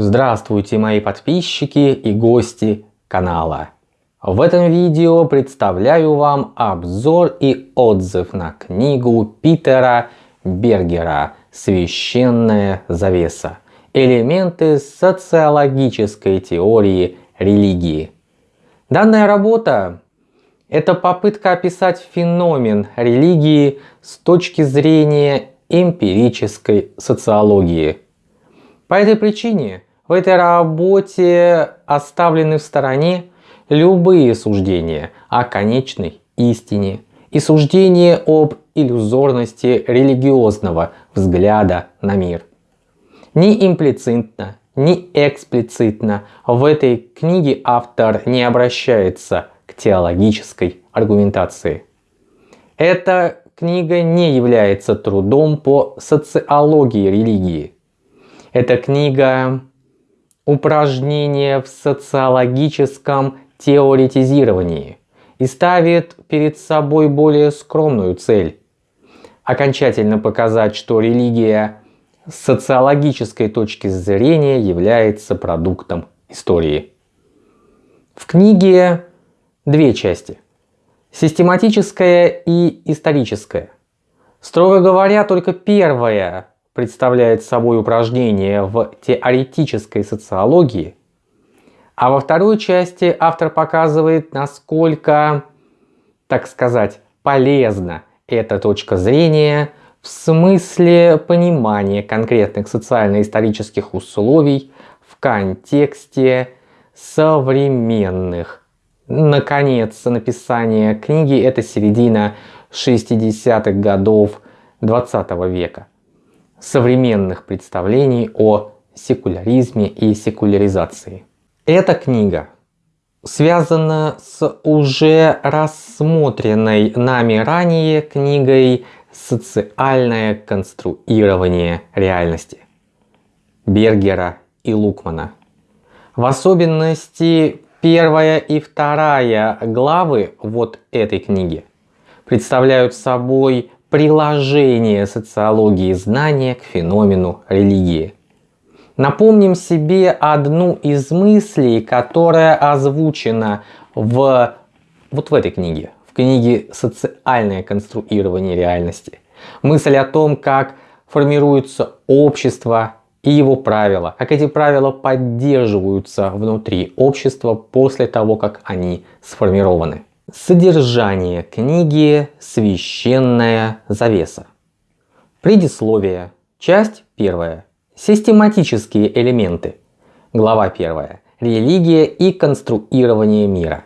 Здравствуйте мои подписчики и гости канала. В этом видео представляю вам обзор и отзыв на книгу Питера Бергера «Священная завеса. Элементы социологической теории религии». Данная работа – это попытка описать феномен религии с точки зрения эмпирической социологии. По этой причине в этой работе оставлены в стороне любые суждения о конечной истине и суждения об иллюзорности религиозного взгляда на мир. Ни имплицитно, ни эксплицитно в этой книге автор не обращается к теологической аргументации. Эта книга не является трудом по социологии религии. Эта книга упражнение в социологическом теоретизировании и ставит перед собой более скромную цель – окончательно показать, что религия с социологической точки зрения является продуктом истории. В книге две части – систематическая и историческая. Строго говоря, только первая представляет собой упражнение в теоретической социологии, а во второй части автор показывает, насколько, так сказать, полезна эта точка зрения в смысле понимания конкретных социально-исторических условий в контексте современных. Наконец, написание книги это середина 60-х годов 20 века современных представлений о секуляризме и секуляризации. Эта книга связана с уже рассмотренной нами ранее книгой «Социальное конструирование реальности» Бергера и Лукмана. В особенности первая и вторая главы вот этой книги представляют собой приложение социологии знания к феномену религии. Напомним себе одну из мыслей, которая озвучена в, вот в этой книге, в книге «Социальное конструирование реальности». Мысль о том, как формируется общество и его правила, как эти правила поддерживаются внутри общества после того, как они сформированы. Содержание книги «Священная завеса». Предисловие. Часть первая. Систематические элементы. Глава 1. Религия и конструирование мира.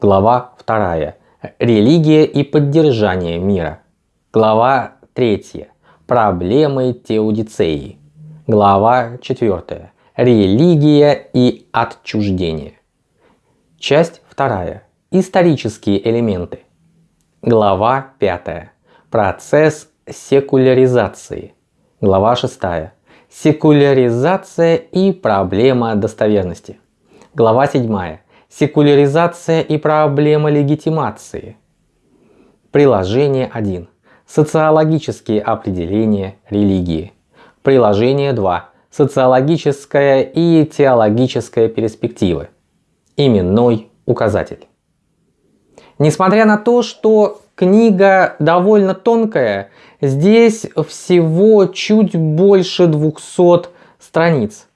Глава 2. Религия и поддержание мира. Глава 3. Проблемы теодицеи. Глава 4. Религия и отчуждение. Часть 2. Исторические элементы. Глава 5. Процесс секуляризации. Глава 6. Секуляризация и проблема достоверности. Глава 7. Секуляризация и проблема легитимации. Приложение 1. Социологические определения религии. Приложение 2. Социологическая и теологическая перспективы. Именной указатель. Несмотря на то, что книга довольно тонкая, здесь всего чуть больше 200 страниц.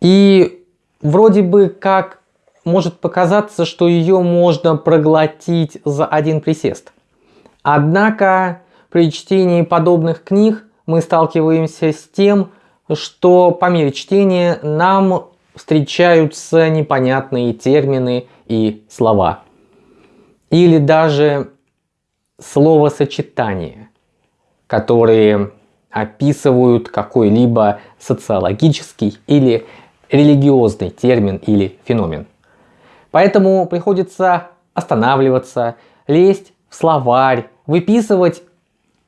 И вроде бы как может показаться, что ее можно проглотить за один присест. Однако при чтении подобных книг мы сталкиваемся с тем, что по мере чтения нам встречаются непонятные термины и слова или даже словосочетания, которые описывают какой-либо социологический или религиозный термин или феномен. Поэтому приходится останавливаться, лезть в словарь, выписывать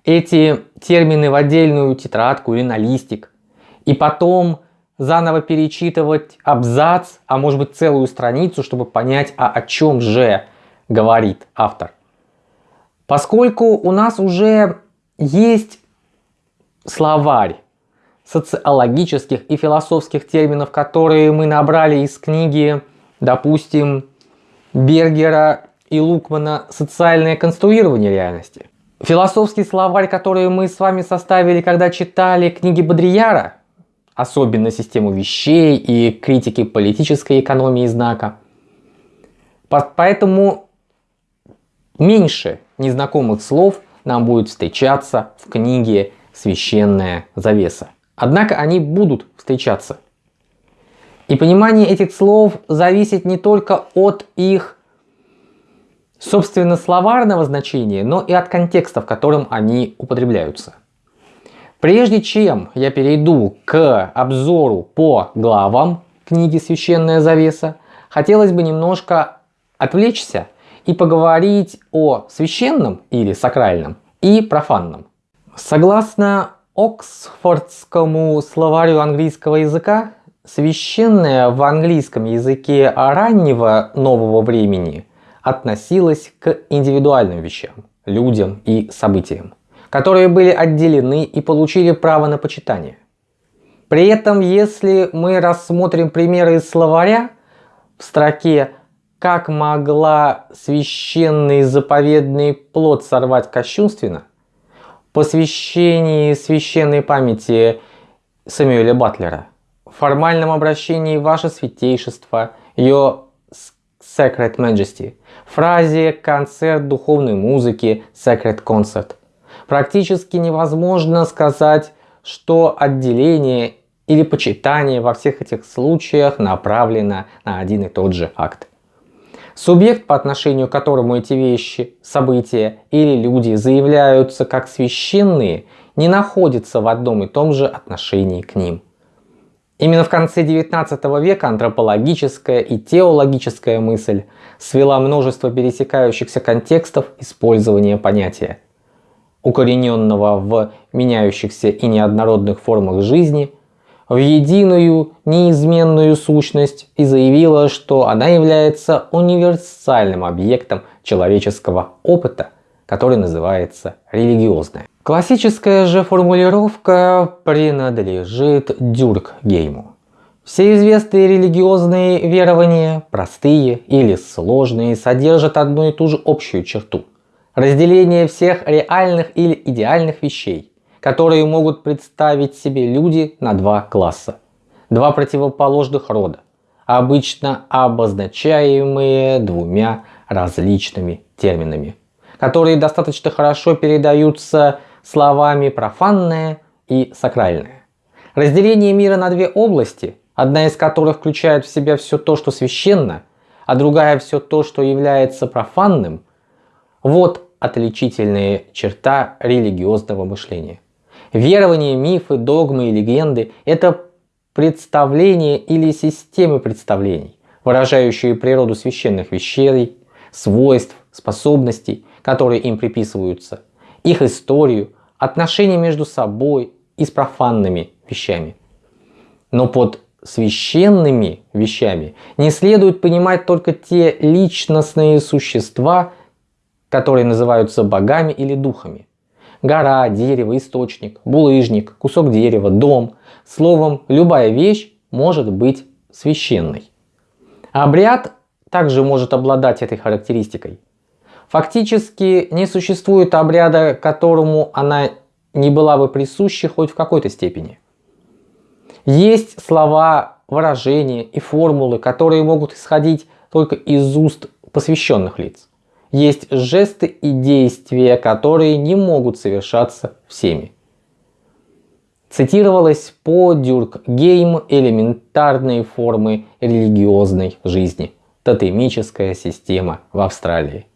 эти термины в отдельную тетрадку или на листик, и потом заново перечитывать абзац, а может быть целую страницу, чтобы понять, а о чем же говорит автор. Поскольку у нас уже есть словарь социологических и философских терминов, которые мы набрали из книги, допустим, Бергера и Лукмана «Социальное конструирование реальности». Философский словарь, который мы с вами составили, когда читали книги Бодрияра, особенно систему вещей и критики политической экономии знака. Поэтому меньше незнакомых слов нам будет встречаться в книге «Священная завеса». Однако они будут встречаться. И понимание этих слов зависит не только от их собственно словарного значения, но и от контекста, в котором они употребляются. Прежде чем я перейду к обзору по главам книги «Священная завеса», хотелось бы немножко отвлечься и поговорить о священном или сакральном и профанном. Согласно Оксфордскому словарю английского языка, священное в английском языке раннего нового времени относилось к индивидуальным вещам, людям и событиям, которые были отделены и получили право на почитание. При этом, если мы рассмотрим примеры из словаря в строке как могла священный заповедный плод сорвать кощунственно? Посвящении священной памяти Самуэля Батлера. В формальном обращении Ваше Святейшество, Your Sacred Majesty. Фразе «концерт духовной музыки» Sacred Concert. Практически невозможно сказать, что отделение или почитание во всех этих случаях направлено на один и тот же акт. Субъект, по отношению к которому эти вещи, события или люди заявляются как священные, не находится в одном и том же отношении к ним. Именно в конце 19 века антропологическая и теологическая мысль свела множество пересекающихся контекстов использования понятия, укорененного в меняющихся и неоднородных формах жизни – в единую неизменную сущность и заявила, что она является универсальным объектом человеческого опыта, который называется религиозное. Классическая же формулировка принадлежит Дюркгейму. Все известные религиозные верования, простые или сложные, содержат одну и ту же общую черту – разделение всех реальных или идеальных вещей которые могут представить себе люди на два класса. Два противоположных рода, обычно обозначаемые двумя различными терминами, которые достаточно хорошо передаются словами профанное и сакральное. Разделение мира на две области, одна из которых включает в себя все то, что священно, а другая все то, что является профанным, вот отличительная черта религиозного мышления. Верования, мифы, догмы и легенды – это представления или системы представлений, выражающие природу священных вещей, свойств, способностей, которые им приписываются, их историю, отношения между собой и с профанными вещами. Но под священными вещами не следует понимать только те личностные существа, которые называются богами или духами – гора, дерево, источник, булыжник, кусок дерева, дом. Словом, любая вещь может быть священной. Обряд также может обладать этой характеристикой. Фактически не существует обряда, которому она не была бы присуща хоть в какой-то степени. Есть слова, выражения и формулы, которые могут исходить только из уст посвященных лиц есть жесты и действия, которые не могут совершаться всеми. Цитировалось по Дюркгейм элементарные формы религиозной жизни. Тотемическая система в Австралии.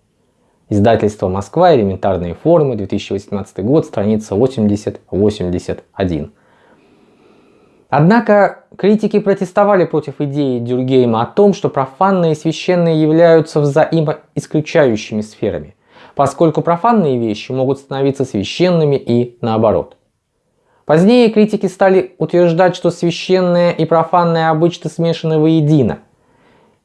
Издательство Москва. Элементарные формы. 2018 год. Страница 80-81. Однако критики протестовали против идеи Дюргейма о том, что профанные и священные являются взаимоисключающими сферами, поскольку профанные вещи могут становиться священными и наоборот. Позднее критики стали утверждать, что священное и профанное обычно смешаны воедино.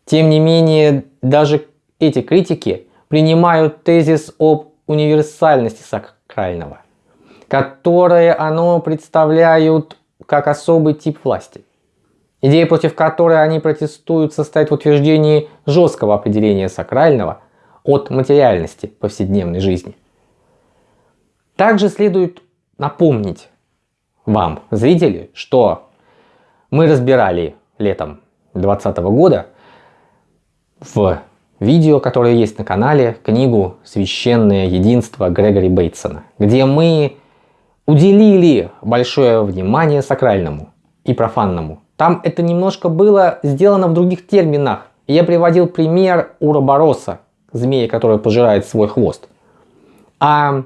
Тем не менее, даже эти критики принимают тезис об универсальности сакрального, которое оно представляют как особый тип власти. Идея, против которой они протестуют, состоит в утверждении жесткого определения сакрального от материальности повседневной жизни. Также следует напомнить вам, зрители, что мы разбирали летом 2020 года в видео, которое есть на канале, книгу «Священное единство» Грегори Бейтсона, где мы уделили большое внимание сакральному и профанному. Там это немножко было сделано в других терминах. Я приводил пример Уробороса, змея, которая пожирает свой хвост. А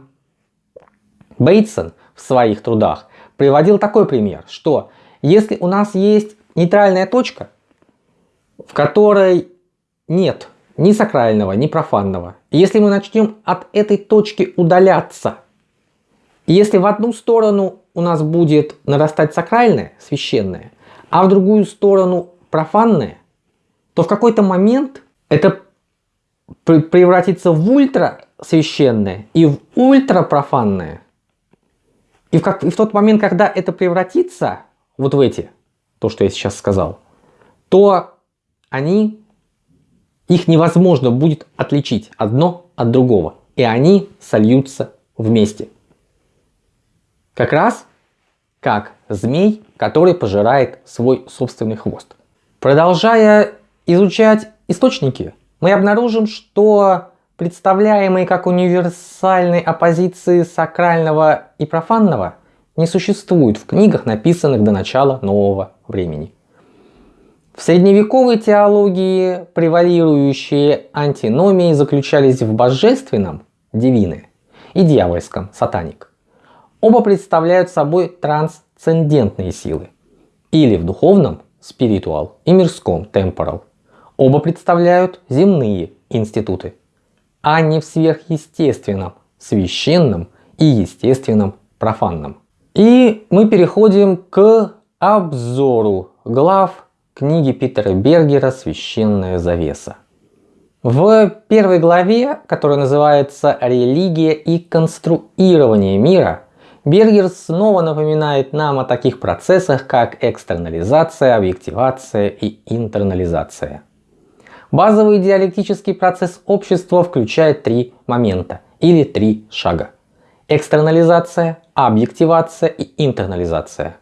Бейтсон в своих трудах приводил такой пример, что если у нас есть нейтральная точка, в которой нет ни сакрального, ни профанного, если мы начнем от этой точки удаляться, если в одну сторону у нас будет нарастать сакральное, священное, а в другую сторону профанное, то в какой-то момент это превратится в ультра священное и в ультра профанное. И в, как, и в тот момент, когда это превратится вот в эти, то, что я сейчас сказал, то они, их невозможно будет отличить одно от другого. И они сольются вместе. Как раз как змей, который пожирает свой собственный хвост. Продолжая изучать источники, мы обнаружим, что представляемые как универсальной оппозиции сакрального и профанного не существуют в книгах, написанных до начала нового времени. В средневековой теологии превалирующие антиномии заключались в божественном – дивины и дьявольском – сатаник. Оба представляют собой трансцендентные силы. Или в духовном – спиритуал и мирском – темпорал. Оба представляют земные институты – а не в сверхъестественном, священном и естественном профанном. И мы переходим к обзору глав книги Питера Бергера «Священная завеса». В первой главе, которая называется «Религия и конструирование мира», Бергер снова напоминает нам о таких процессах, как экстернализация, объективация и интернализация. Базовый диалектический процесс общества включает три момента или три шага. Экстернализация, объективация и интернализация.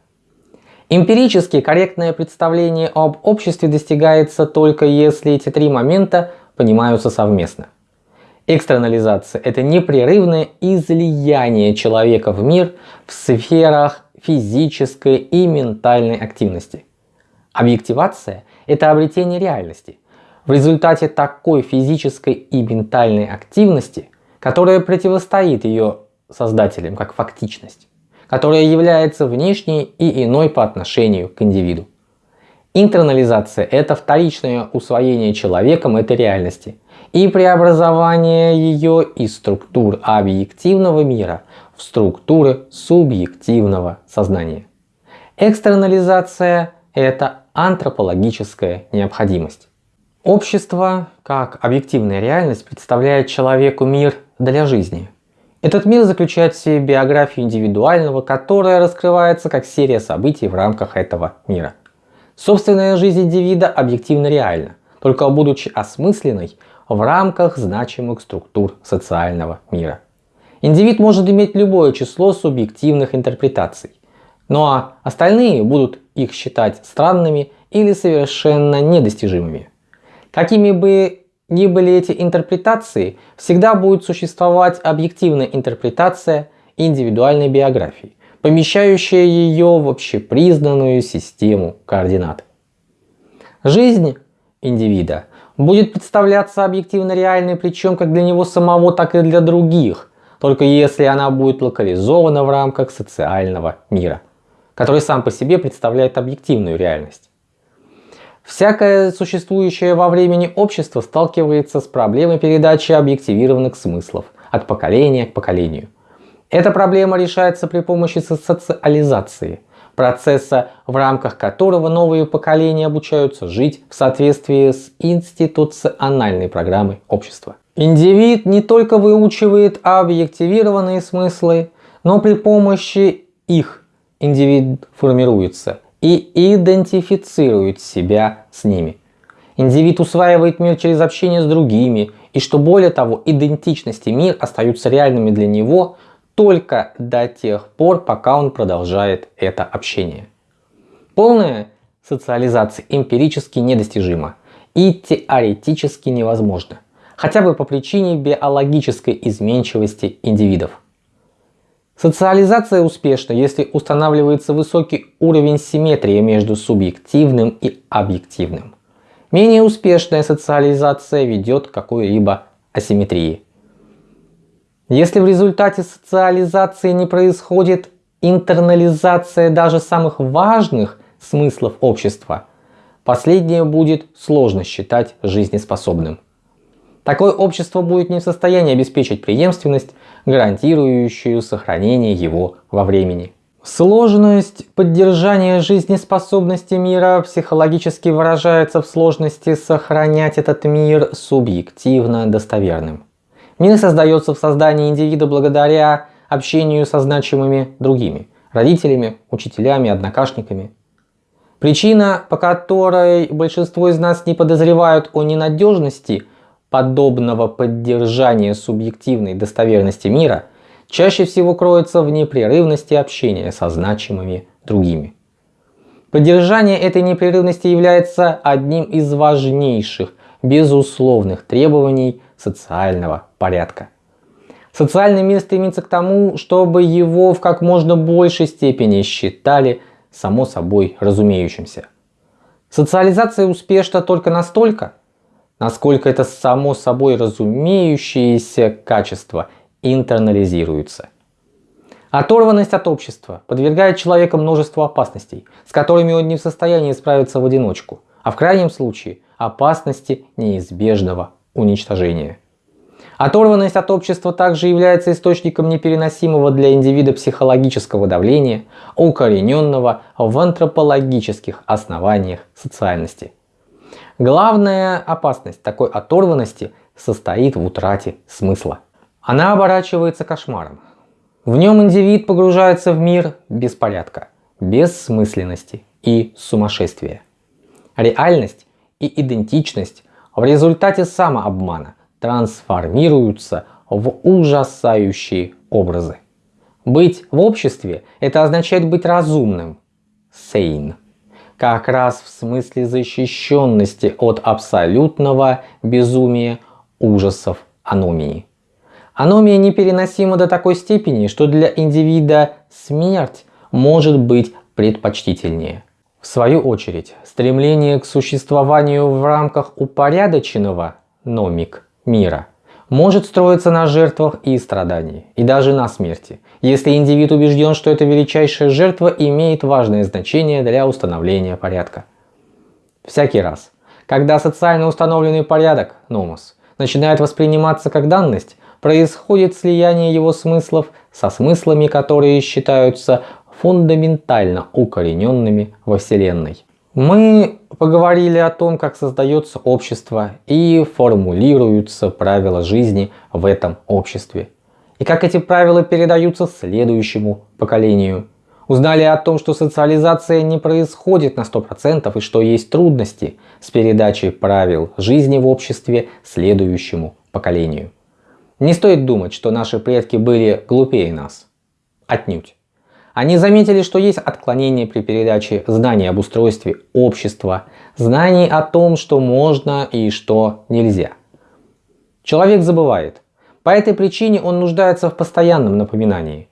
Эмпирически корректное представление об обществе достигается только если эти три момента понимаются совместно. Экстернализация – это непрерывное излияние человека в мир в сферах физической и ментальной активности. Объективация – это обретение реальности, в результате такой физической и ментальной активности, которая противостоит ее создателям как фактичность, которая является внешней и иной по отношению к индивиду. Интернализация – это вторичное усвоение человеком этой реальности и преобразование ее из структур объективного мира в структуры субъективного сознания. Экстернализация – это антропологическая необходимость. Общество, как объективная реальность, представляет человеку мир для жизни. Этот мир заключает в себе биографию индивидуального, которая раскрывается как серия событий в рамках этого мира. Собственная жизнь индивида объективно реальна, только будучи осмысленной в рамках значимых структур социального мира. Индивид может иметь любое число субъективных интерпретаций, но остальные будут их считать странными или совершенно недостижимыми. Какими бы ни были эти интерпретации, всегда будет существовать объективная интерпретация индивидуальной биографии, помещающая ее в общепризнанную систему координат. Жизнь индивида будет представляться объективно реальной, причем как для него самого, так и для других, только если она будет локализована в рамках социального мира, который сам по себе представляет объективную реальность. Всякое существующее во времени общество сталкивается с проблемой передачи объективированных смыслов от поколения к поколению. Эта проблема решается при помощи социализации, процесса, в рамках которого новые поколения обучаются жить в соответствии с институциональной программой общества. Индивид не только выучивает объективированные смыслы, но при помощи их индивид формируется и идентифицирует себя с ними. Индивид усваивает мир через общение с другими, и что более того, идентичность и мир остаются реальными для него только до тех пор, пока он продолжает это общение. Полная социализация эмпирически недостижима и теоретически невозможна, хотя бы по причине биологической изменчивости индивидов. Социализация успешна, если устанавливается высокий уровень симметрии между субъективным и объективным. Менее успешная социализация ведет к какой-либо асимметрии. Если в результате социализации не происходит интернализация даже самых важных смыслов общества, последнее будет сложно считать жизнеспособным. Такое общество будет не в состоянии обеспечить преемственность, гарантирующую сохранение его во времени. Сложность поддержания жизнеспособности мира психологически выражается в сложности сохранять этот мир субъективно достоверным. Мир создается в создании индивида благодаря общению со значимыми другими – родителями, учителями, однокашниками. Причина, по которой большинство из нас не подозревают о ненадежности подобного поддержания субъективной достоверности мира, чаще всего кроется в непрерывности общения со значимыми другими. Поддержание этой непрерывности является одним из важнейших, безусловных требований социального порядка. Социальный мир стремится к тому, чтобы его в как можно большей степени считали само собой разумеющимся. Социализация успешна только настолько, насколько это само собой разумеющееся качество интернализируется. Оторванность от общества подвергает человека множеству опасностей, с которыми он не в состоянии справиться в одиночку, а в крайнем случае опасности неизбежного уничтожения. Оторванность от общества также является источником непереносимого для индивида психологического давления, укорененного в антропологических основаниях социальности. Главная опасность такой оторванности состоит в утрате смысла. Она оборачивается кошмаром. В нем индивид погружается в мир беспорядка, бессмысленности и сумасшествия. Реальность и идентичность в результате самообмана – трансформируются в ужасающие образы. Быть в обществе – это означает быть разумным, sane, как раз в смысле защищенности от абсолютного безумия, ужасов, аномии. Аномия непереносима до такой степени, что для индивида смерть может быть предпочтительнее. В свою очередь, стремление к существованию в рамках упорядоченного номик мира может строиться на жертвах и страдании, и даже на смерти, если индивид убежден, что эта величайшая жертва имеет важное значение для установления порядка. Всякий раз, когда социально установленный порядок, номос, начинает восприниматься как данность, происходит слияние его смыслов со смыслами, которые считаются фундаментально укорененными во Вселенной. Мы поговорили о том, как создается общество и формулируются правила жизни в этом обществе. И как эти правила передаются следующему поколению. Узнали о том, что социализация не происходит на 100% и что есть трудности с передачей правил жизни в обществе следующему поколению. Не стоит думать, что наши предки были глупее нас. Отнюдь. Они заметили, что есть отклонения при передаче знаний об устройстве общества, знаний о том, что можно и что нельзя. Человек забывает. По этой причине он нуждается в постоянном напоминании.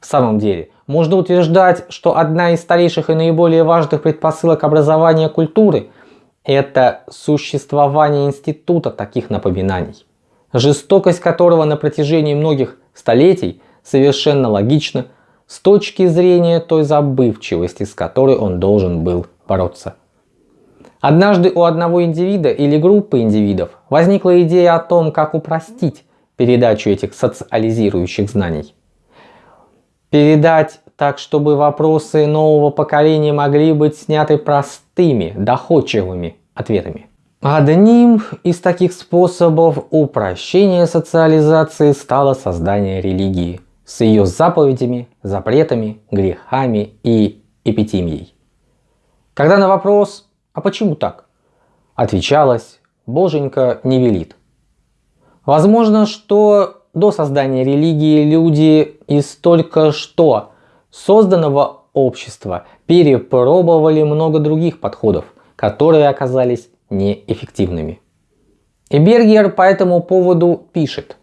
В самом деле, можно утверждать, что одна из старейших и наиболее важных предпосылок образования культуры – это существование института таких напоминаний, жестокость которого на протяжении многих столетий совершенно логично – с точки зрения той забывчивости, с которой он должен был бороться. Однажды у одного индивида или группы индивидов возникла идея о том, как упростить передачу этих социализирующих знаний. Передать так, чтобы вопросы нового поколения могли быть сняты простыми, доходчивыми ответами. Одним из таких способов упрощения социализации стало создание религии – с ее заповедями, запретами, грехами и эпитимией. Когда на вопрос «А почему так?» отвечалось «Боженька не велит». Возможно, что до создания религии люди из только что созданного общества перепробовали много других подходов, которые оказались неэффективными. И Бергер по этому поводу пишет.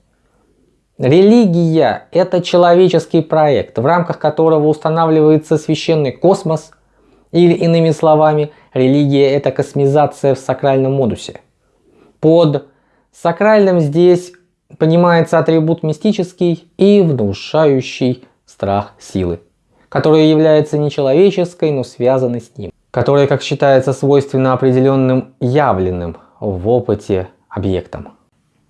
Религия – это человеческий проект, в рамках которого устанавливается священный космос, или иными словами, религия – это космизация в сакральном модусе. Под сакральным здесь понимается атрибут мистический и внушающий страх силы, которая является нечеловеческой, но связанной с ним, которая, как считается, свойственно определенным явленным в опыте объектам.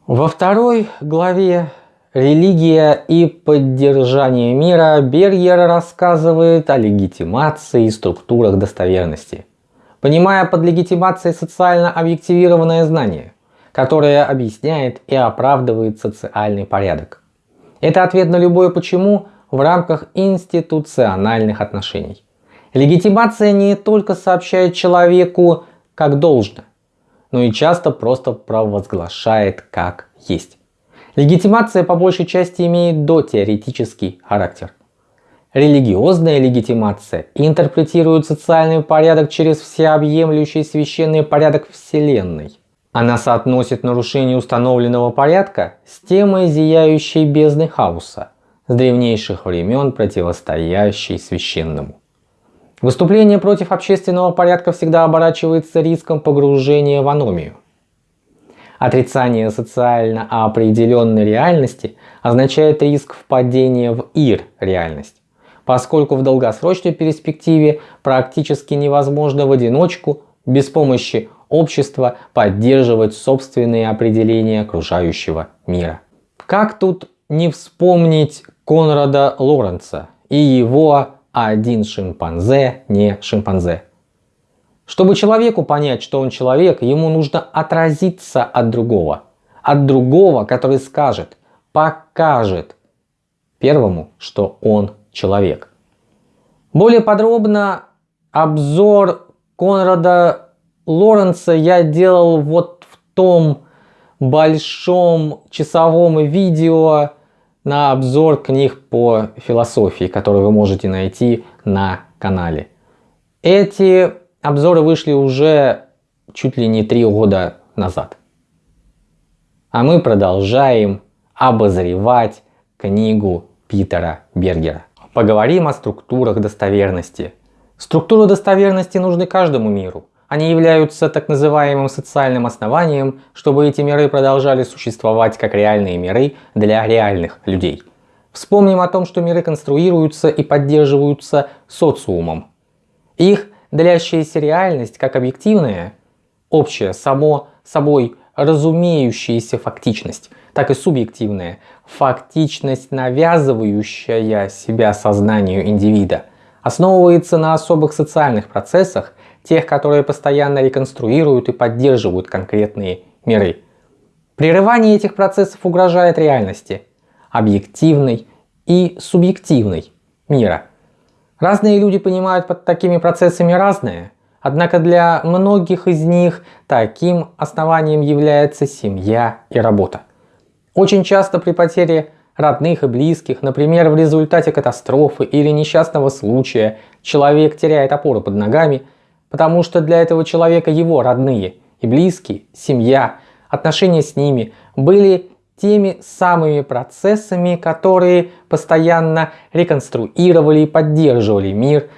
Во второй главе «Религия и поддержание мира» Бергер рассказывает о легитимации и структурах достоверности, понимая под легитимацией социально объективированное знание – которая объясняет и оправдывает социальный порядок. Это ответ на любое «почему» в рамках институциональных отношений. Легитимация не только сообщает человеку как должно, но и часто просто провозглашает как есть. Легитимация по большей части имеет дотеоретический характер. Религиозная легитимация интерпретирует социальный порядок через всеобъемлющий священный порядок Вселенной. Она соотносит нарушение установленного порядка с темой зияющей бездны хаоса, с древнейших времен противостоящей священному. Выступление против общественного порядка всегда оборачивается риском погружения в аномию. Отрицание социально определенной реальности означает риск впадения в ир-реальность, поскольку в долгосрочной перспективе практически невозможно в одиночку, без помощи общества поддерживать собственные определения окружающего мира. Как тут не вспомнить Конрада Лоренца и его «один шимпанзе не шимпанзе». Чтобы человеку понять, что он человек, ему нужно отразиться от другого. От другого, который скажет, покажет первому, что он человек. Более подробно обзор Конрада Лоренца я делал вот в том большом часовом видео на обзор книг по философии, которые вы можете найти на канале. Эти обзоры вышли уже чуть ли не три года назад. А мы продолжаем обозревать книгу Питера Бергера. Поговорим о структурах достоверности. Структуры достоверности нужны каждому миру. Они являются так называемым социальным основанием, чтобы эти миры продолжали существовать как реальные миры для реальных людей. Вспомним о том, что миры конструируются и поддерживаются социумом. Их длящаяся реальность как объективная, общая, само собой разумеющаяся фактичность, так и субъективная, фактичность, навязывающая себя сознанию индивида, основывается на особых социальных процессах, тех, которые постоянно реконструируют и поддерживают конкретные миры. Прерывание этих процессов угрожает реальности, объективной и субъективной мира. Разные люди понимают под такими процессами разное, однако для многих из них таким основанием является семья и работа. Очень часто при потере родных и близких, например, в результате катастрофы или несчастного случая, человек теряет опору под ногами – Потому что для этого человека его родные и близкие, семья, отношения с ними были теми самыми процессами, которые постоянно реконструировали и поддерживали мир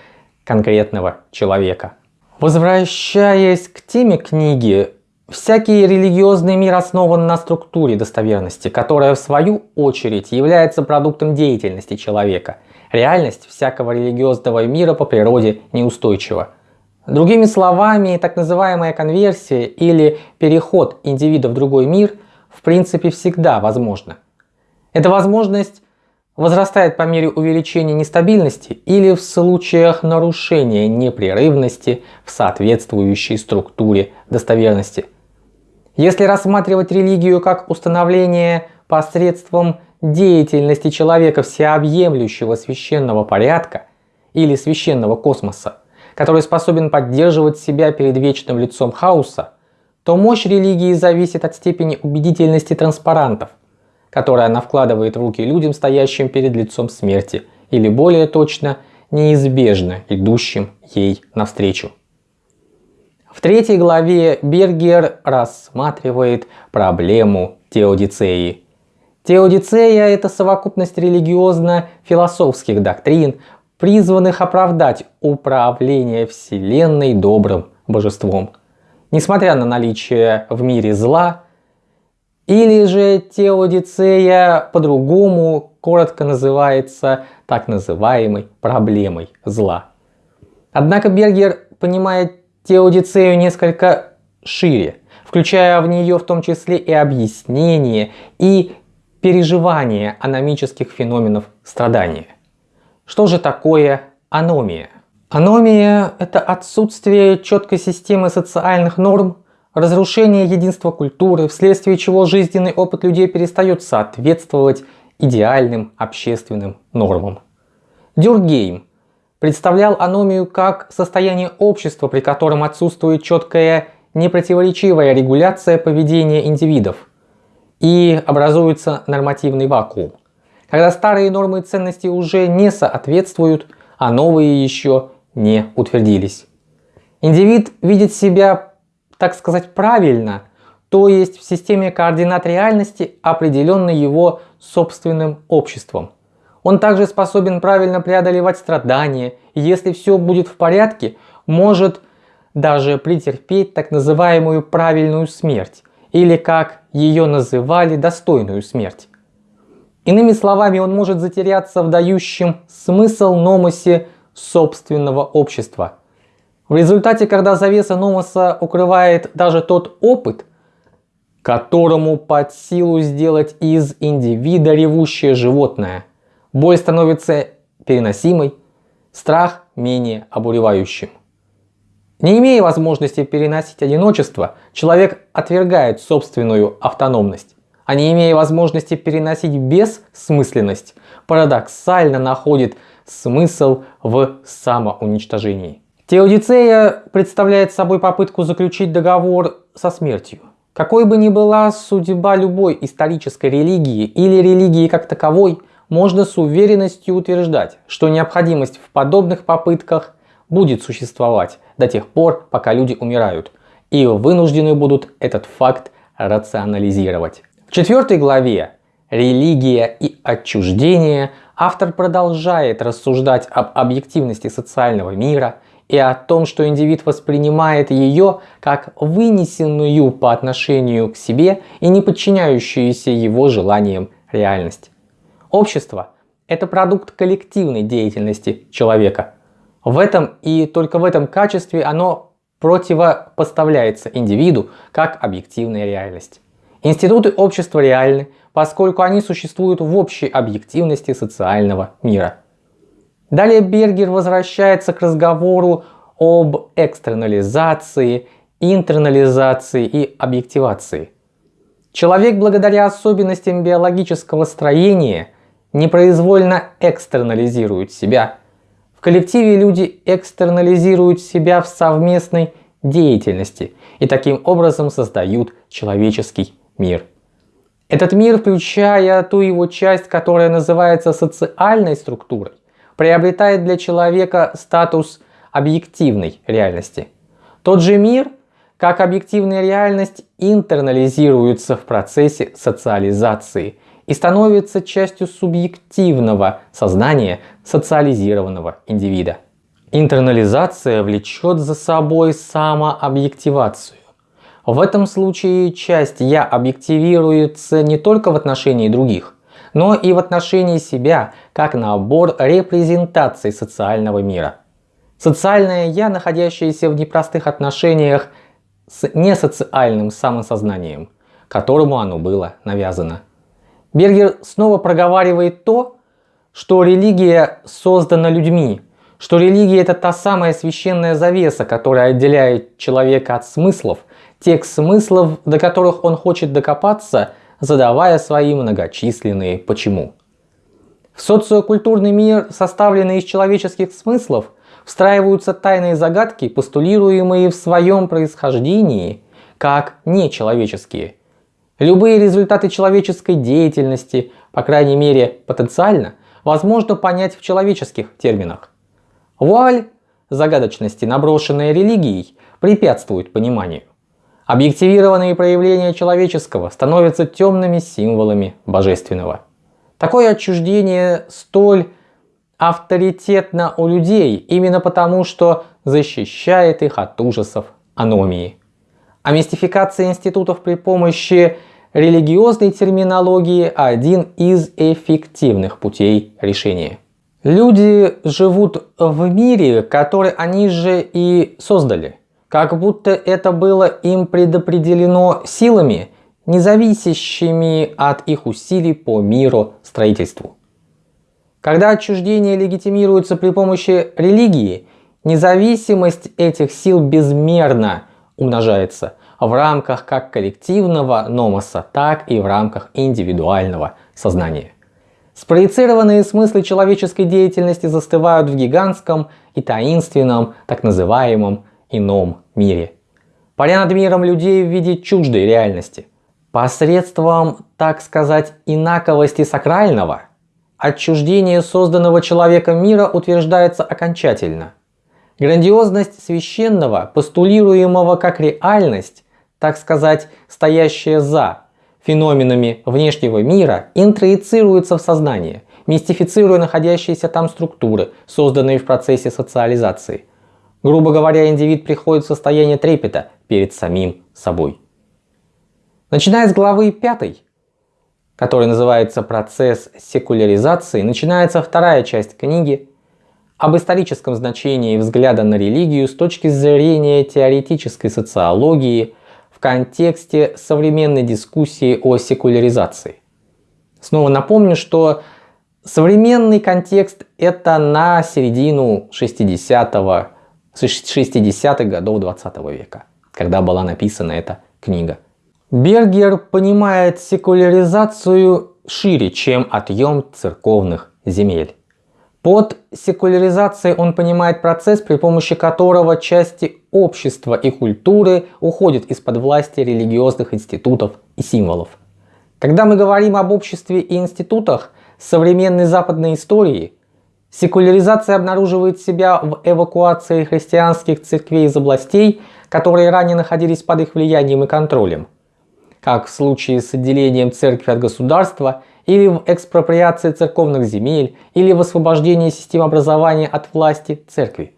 конкретного человека. Возвращаясь к теме книги, всякий религиозный мир основан на структуре достоверности, которая в свою очередь является продуктом деятельности человека. Реальность всякого религиозного мира по природе неустойчива. Другими словами, так называемая конверсия или переход индивида в другой мир принципе всегда возможна. Эта возможность возрастает по мере увеличения нестабильности или в случаях нарушения непрерывности в соответствующей структуре достоверности. Если рассматривать религию как установление посредством деятельности человека всеобъемлющего священного порядка или священного космоса, который способен поддерживать себя перед вечным лицом хаоса, то мощь религии зависит от степени убедительности транспарантов, которые она вкладывает в руки людям, стоящим перед лицом смерти, или более точно, неизбежно идущим ей навстречу. В третьей главе Бергер рассматривает проблему теодицеи. Теодицея – это совокупность религиозно-философских доктрин, призванных оправдать управление Вселенной добрым божеством. Несмотря на наличие в мире зла, или же теодицея по-другому коротко называется так называемой проблемой зла. Однако Бергер понимает теодицею несколько шире, включая в нее в том числе и объяснение и переживание аномических феноменов страдания. Что же такое аномия? Аномия – это отсутствие четкой системы социальных норм, разрушение единства культуры, вследствие чего жизненный опыт людей перестает соответствовать идеальным общественным нормам. Дюргейм представлял аномию как состояние общества, при котором отсутствует четкая непротиворечивая регуляция поведения индивидов и образуется нормативный вакуум, когда старые нормы и ценности уже не соответствуют, а новые еще не утвердились. Индивид видит себя, так сказать, правильно, то есть в системе координат реальности, определенной его собственным обществом. Он также способен правильно преодолевать страдания, и если все будет в порядке, может даже претерпеть так называемую правильную смерть, или как ее называли, достойную смерть. Иными словами, он может затеряться в дающем смысл номосе собственного общества. В результате, когда завеса номоса укрывает даже тот опыт, которому под силу сделать из индивида ревущее животное, боль становится переносимой, страх менее обуревающим. Не имея возможности переносить одиночество, человек отвергает собственную автономность. А не имея возможности переносить бессмысленность, парадоксально находит смысл в самоуничтожении. Теодицея представляет собой попытку заключить договор со смертью. Какой бы ни была судьба любой исторической религии или религии как таковой, можно с уверенностью утверждать, что необходимость в подобных попытках будет существовать до тех пор, пока люди умирают, и вынуждены будут этот факт рационализировать. В четвертой главе «Религия и отчуждение» автор продолжает рассуждать об объективности социального мира и о том, что индивид воспринимает ее как вынесенную по отношению к себе и не подчиняющуюся его желаниям реальность. Общество – это продукт коллективной деятельности человека – в этом и только в этом качестве оно противопоставляется индивиду как объективная реальность. Институты общества реальны, поскольку они существуют в общей объективности социального мира. Далее Бергер возвращается к разговору об экстернализации, интернализации и объективации. Человек благодаря особенностям биологического строения непроизвольно экстернализирует себя – коллективе люди экстернализируют себя в совместной деятельности и таким образом создают человеческий мир. Этот мир, включая ту его часть, которая называется социальной структурой, приобретает для человека статус объективной реальности. Тот же мир, как объективная реальность, интернализируется в процессе социализации и становится частью субъективного сознания социализированного индивида. Интернализация влечет за собой самообъективацию. В этом случае часть «я» объективируется не только в отношении других, но и в отношении себя, как набор репрезентаций социального мира. Социальное «я», находящееся в непростых отношениях с несоциальным самосознанием, которому оно было навязано. Бергер снова проговаривает то, что религия создана людьми, что религия это та самая священная завеса, которая отделяет человека от смыслов, тех смыслов, до которых он хочет докопаться, задавая свои многочисленные «почему». В социокультурный мир, составленный из человеческих смыслов, встраиваются тайные загадки, постулируемые в своем происхождении как нечеловеческие. Любые результаты человеческой деятельности, по крайней мере потенциально, возможно понять в человеческих терминах. Вуаль загадочности, наброшенная религией, препятствует пониманию. Объективированные проявления человеческого становятся темными символами божественного. Такое отчуждение столь авторитетно у людей именно потому, что защищает их от ужасов аномии. А мистификация институтов при помощи религиозной терминологии – один из эффективных путей решения. Люди живут в мире, который они же и создали. Как будто это было им предопределено силами, независящими от их усилий по миру строительству. Когда отчуждение легитимируется при помощи религии, независимость этих сил безмерно умножается в рамках как коллективного номоса, так и в рамках индивидуального сознания. Спроецированные смыслы человеческой деятельности застывают в гигантском и таинственном, так называемом ином мире. Паря над миром людей в виде чуждой реальности. Посредством, так сказать, инаковости сакрального, отчуждение созданного человеком мира утверждается окончательно. Грандиозность священного, постулируемого как реальность, так сказать, стоящая за феноменами внешнего мира интроицируется в сознание, мистифицируя находящиеся там структуры, созданные в процессе социализации. Грубо говоря, индивид приходит в состояние трепета перед самим собой. Начиная с главы 5, которая называется «Процесс секуляризации», начинается вторая часть книги об историческом значении взгляда на религию с точки зрения теоретической социологии – контексте современной дискуссии о секуляризации. Снова напомню, что современный контекст это на середину 60-х 60 годов 20 века, когда была написана эта книга. Бергер понимает секуляризацию шире, чем отъем церковных земель. Под секуляризацией он понимает процесс, при помощи которого части общества и культуры уходят из-под власти религиозных институтов и символов. Когда мы говорим об обществе и институтах современной западной истории, секуляризация обнаруживает себя в эвакуации христианских церквей из областей, которые ранее находились под их влиянием и контролем, как в случае с отделением церкви от государства – или в экспроприации церковных земель, или в освобождении систем образования от власти церкви.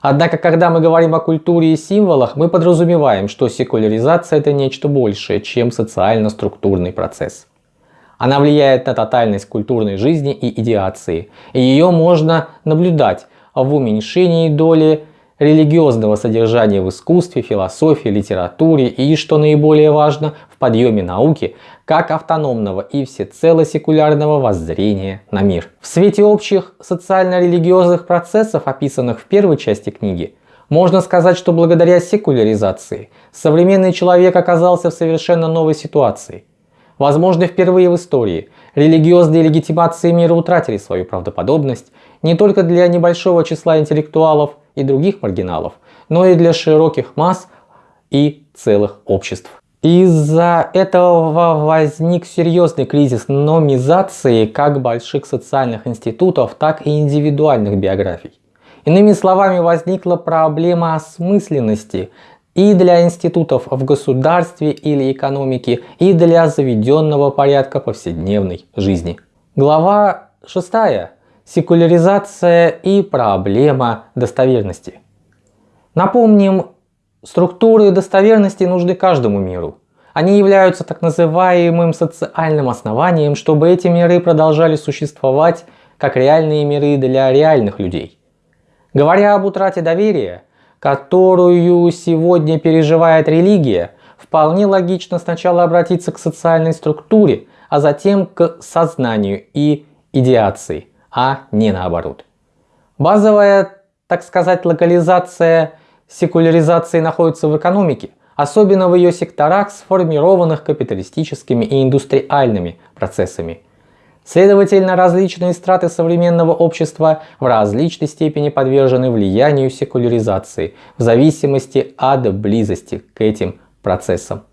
Однако, когда мы говорим о культуре и символах, мы подразумеваем, что секуляризация это нечто большее, чем социально-структурный процесс. Она влияет на тотальность культурной жизни и идеации, и ее можно наблюдать в уменьшении доли религиозного содержания в искусстве, философии, литературе и, что наиболее важно, в подъеме науки как автономного и всецело секулярного воззрения на мир. В свете общих социально-религиозных процессов, описанных в первой части книги, можно сказать, что благодаря секуляризации современный человек оказался в совершенно новой ситуации. Возможно, впервые в истории религиозные легитимации мира утратили свою правдоподобность не только для небольшого числа интеллектуалов и других маргиналов, но и для широких масс и целых обществ. Из-за этого возник серьезный кризис номизации как больших социальных институтов, так и индивидуальных биографий. Иными словами, возникла проблема осмысленности и для институтов в государстве или экономике, и для заведенного порядка повседневной жизни. Глава 6. Секуляризация и проблема достоверности. Напомним, Структуры достоверности нужны каждому миру. Они являются так называемым социальным основанием, чтобы эти миры продолжали существовать как реальные миры для реальных людей. Говоря об утрате доверия, которую сегодня переживает религия, вполне логично сначала обратиться к социальной структуре, а затем к сознанию и идеации, а не наоборот. Базовая, так сказать, локализация секуляризации находится в экономике, особенно в ее секторах, сформированных капиталистическими и индустриальными процессами. Следовательно, различные страты современного общества в различной степени подвержены влиянию секуляризации в зависимости от близости к этим процессам.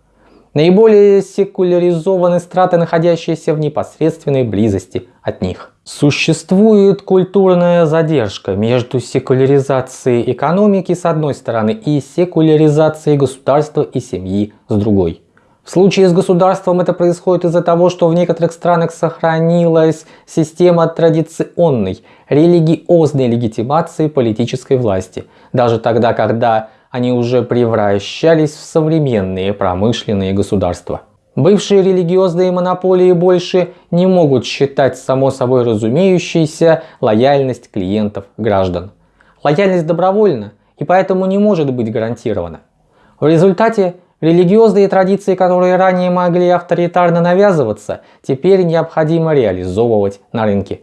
Наиболее секуляризованы страты, находящиеся в непосредственной близости от них. Существует культурная задержка между секуляризацией экономики с одной стороны и секуляризацией государства и семьи с другой. В случае с государством это происходит из-за того, что в некоторых странах сохранилась система традиционной, религиозной легитимации политической власти, даже тогда, когда они уже превращались в современные промышленные государства. Бывшие религиозные монополии больше не могут считать само собой разумеющейся лояльность клиентов граждан. Лояльность добровольна и поэтому не может быть гарантирована. В результате религиозные традиции, которые ранее могли авторитарно навязываться, теперь необходимо реализовывать на рынке.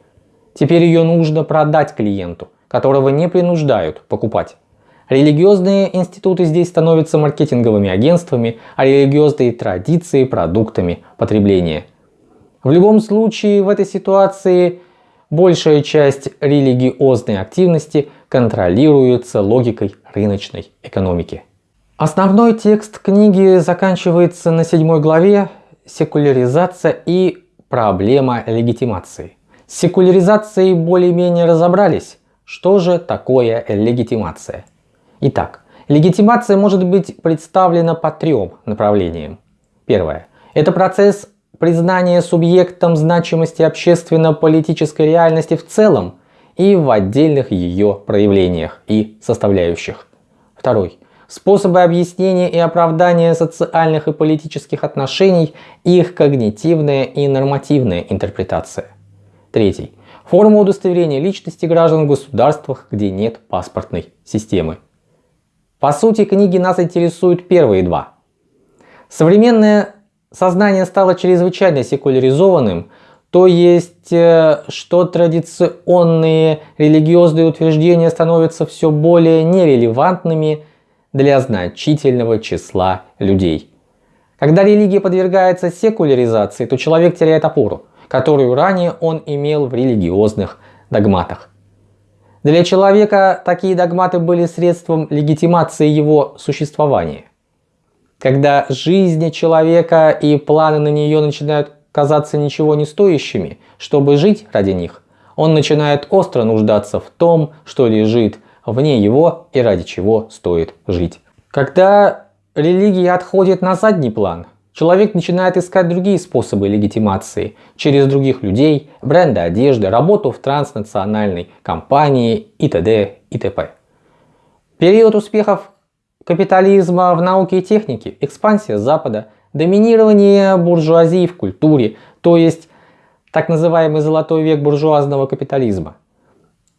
Теперь ее нужно продать клиенту, которого не принуждают покупать. Религиозные институты здесь становятся маркетинговыми агентствами, а религиозные традиции – продуктами потребления. В любом случае в этой ситуации большая часть религиозной активности контролируется логикой рыночной экономики. Основной текст книги заканчивается на седьмой главе «Секуляризация и проблема легитимации». С секуляризацией более-менее разобрались. Что же такое легитимация? Итак, легитимация может быть представлена по трем направлениям. Первое. Это процесс признания субъектом значимости общественно-политической реальности в целом и в отдельных ее проявлениях и составляющих. Второй. Способы объяснения и оправдания социальных и политических отношений, их когнитивная и нормативная интерпретация. Третий. Форма удостоверения личности граждан в государствах, где нет паспортной системы. По сути, книги нас интересуют первые два. Современное сознание стало чрезвычайно секуляризованным, то есть, э, что традиционные религиозные утверждения становятся все более нерелевантными для значительного числа людей. Когда религия подвергается секуляризации, то человек теряет опору, которую ранее он имел в религиозных догматах. Для человека такие догматы были средством легитимации его существования. Когда жизнь человека и планы на нее начинают казаться ничего не стоящими, чтобы жить ради них, он начинает остро нуждаться в том, что лежит вне его и ради чего стоит жить. Когда религия отходит на задний план, Человек начинает искать другие способы легитимации через других людей, бренды одежды, работу в транснациональной компании и т.д. и т.п. Период успехов капитализма в науке и технике, экспансия Запада, доминирование буржуазии в культуре, то есть так называемый золотой век буржуазного капитализма.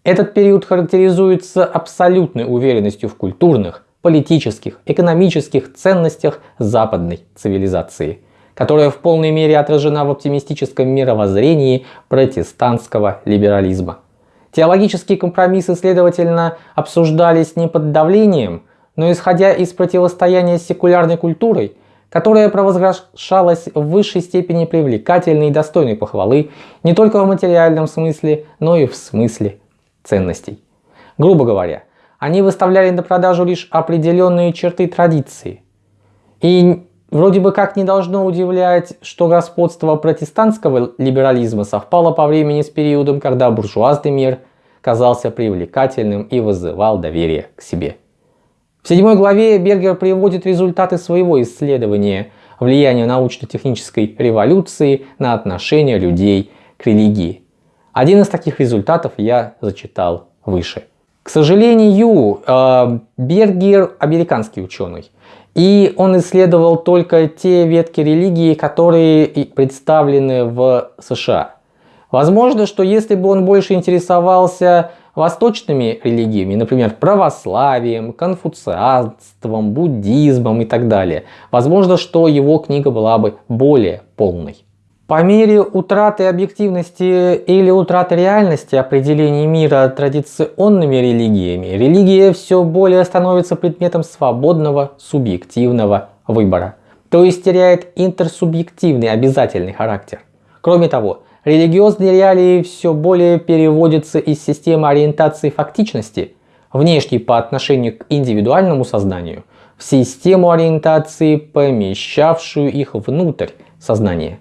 Этот период характеризуется абсолютной уверенностью в культурных, политических, экономических ценностях западной цивилизации, которая в полной мере отражена в оптимистическом мировоззрении протестантского либерализма. Теологические компромиссы, следовательно, обсуждались не под давлением, но исходя из противостояния с секулярной культурой, которая провозглашалась в высшей степени привлекательной и достойной похвалы не только в материальном смысле, но и в смысле ценностей. Грубо говоря, они выставляли на продажу лишь определенные черты традиции. И вроде бы как не должно удивлять, что господство протестантского либерализма совпало по времени с периодом, когда буржуазный мир казался привлекательным и вызывал доверие к себе. В седьмой главе Бергер приводит результаты своего исследования влияния научно-технической революции на отношение людей к религии. Один из таких результатов я зачитал выше. К сожалению, э, Бергер американский ученый. И он исследовал только те ветки религии, которые представлены в США. Возможно, что если бы он больше интересовался восточными религиями, например, православием, конфуцианством, буддизмом и так далее, возможно, что его книга была бы более полной. По мере утраты объективности или утраты реальности определения мира традиционными религиями, религия все более становится предметом свободного субъективного выбора, то есть теряет интерсубъективный обязательный характер. Кроме того, религиозные реалии все более переводятся из системы ориентации фактичности, внешней по отношению к индивидуальному сознанию, в систему ориентации, помещавшую их внутрь сознания.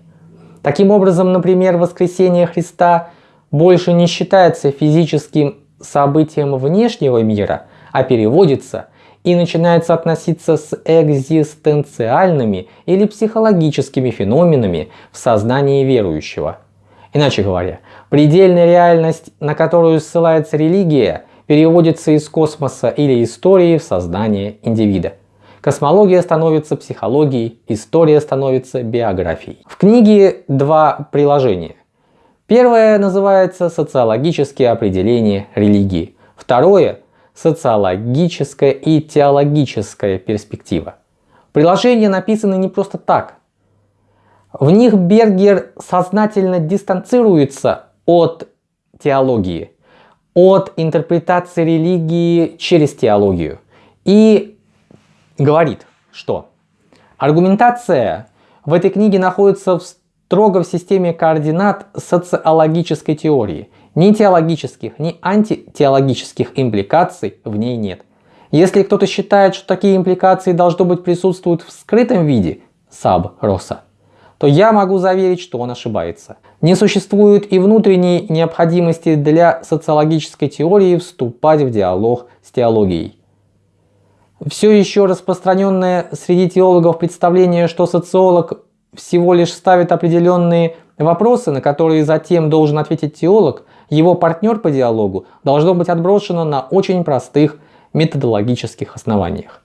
Таким образом, например, воскресение Христа больше не считается физическим событием внешнего мира, а переводится и начинается относиться с экзистенциальными или психологическими феноменами в сознании верующего. Иначе говоря, предельная реальность, на которую ссылается религия, переводится из космоса или истории в сознание индивида. Космология становится психологией, история становится биографией. В книге два приложения. Первое называется «Социологические определения религии». Второе – «Социологическая и теологическая перспектива». Приложения написаны не просто так. В них Бергер сознательно дистанцируется от теологии, от интерпретации религии через теологию и говорит, что аргументация в этой книге находится в строго в системе координат социологической теории. Ни теологических, ни антитеологических импликаций в ней нет. Если кто-то считает, что такие импликации должно быть присутствуют в скрытом виде, саб роса, то я могу заверить, что он ошибается. Не существует и внутренней необходимости для социологической теории вступать в диалог с теологией. Все еще распространенное среди теологов представление, что социолог всего лишь ставит определенные вопросы, на которые затем должен ответить теолог, его партнер по диалогу должно быть отброшено на очень простых методологических основаниях.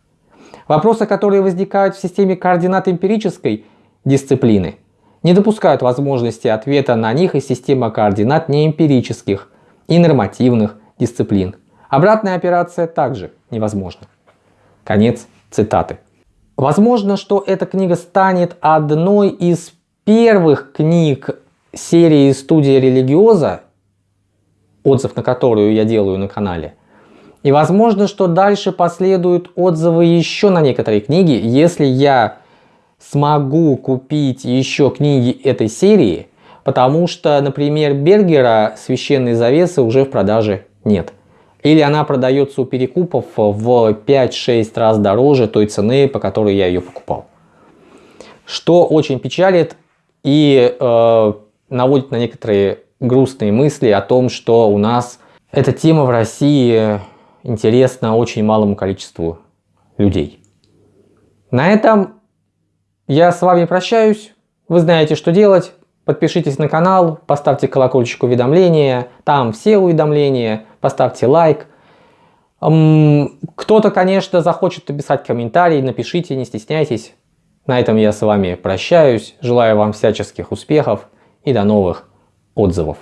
Вопросы, которые возникают в системе координат эмпирической дисциплины, не допускают возможности ответа на них из системы координат неэмпирических и нормативных дисциплин. Обратная операция также невозможна. Конец цитаты. Возможно, что эта книга станет одной из первых книг серии «Студия религиоза», отзыв на которую я делаю на канале. И возможно, что дальше последуют отзывы еще на некоторые книги, если я смогу купить еще книги этой серии, потому что, например, Бергера «Священные завесы» уже в продаже нет. Или она продается у перекупов в 5-6 раз дороже той цены, по которой я ее покупал. Что очень печалит и э, наводит на некоторые грустные мысли о том, что у нас эта тема в России интересна очень малому количеству людей. На этом я с вами прощаюсь. Вы знаете, что делать. Подпишитесь на канал, поставьте колокольчик уведомления, там все уведомления, поставьте лайк. Кто-то, конечно, захочет написать комментарий, напишите, не стесняйтесь. На этом я с вами прощаюсь, желаю вам всяческих успехов и до новых отзывов.